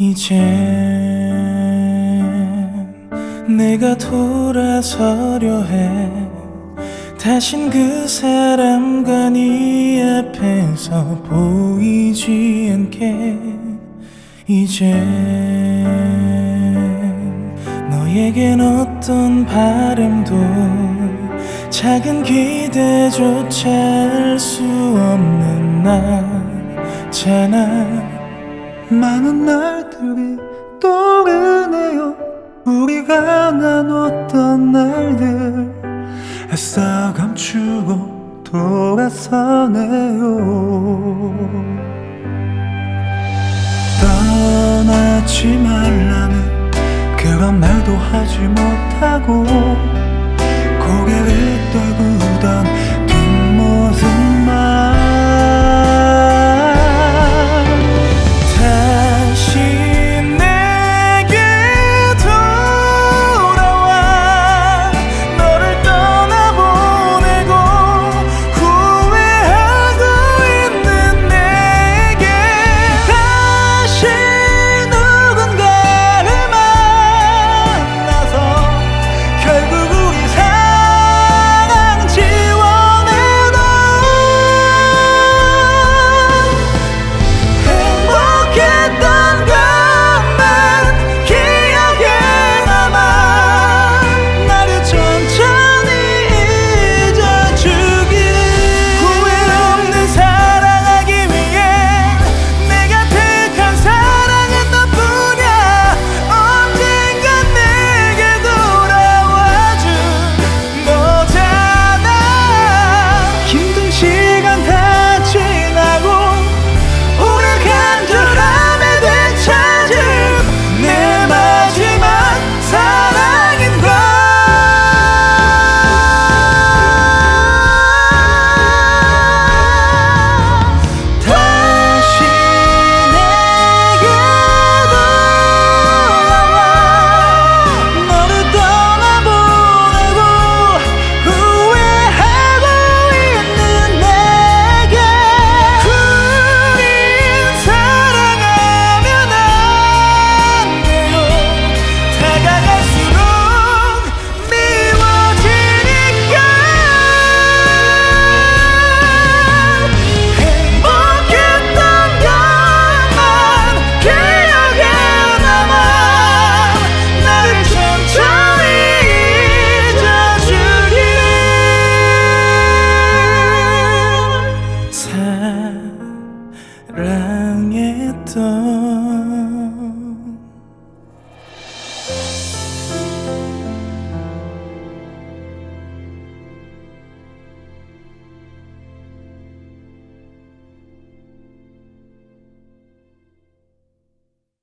이젠 내가 돌아서려 해. 다신 그 사람과 네 앞에서 보이지 않게. 이젠 너에겐 어떤 바람도 작은 기대조차 할 수 없는 나잖아. 많은 날들이 떠오르네요. 우리가 나눴던 날들. 애써 감추고 돌아서네요. 떠나지 말라는 그런 말도 하지 못하고 사랑했던